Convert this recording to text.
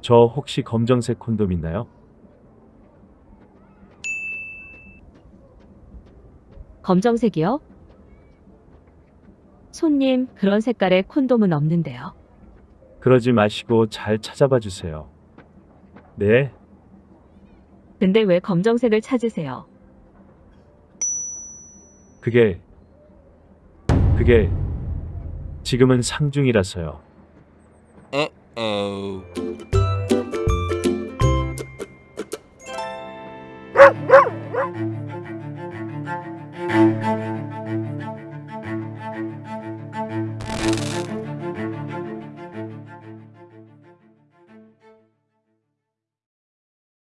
저 혹시 검정색 콘돔 있나요? 검정색이요? 손님, 그런 색깔의 콘돔은 없는데요. 그러지 마시고 잘 찾아봐 주세요. 네, 근데 왜 검정색을 찾으세요? 그게 그게 지금은 상중이라서요. Uh-oh.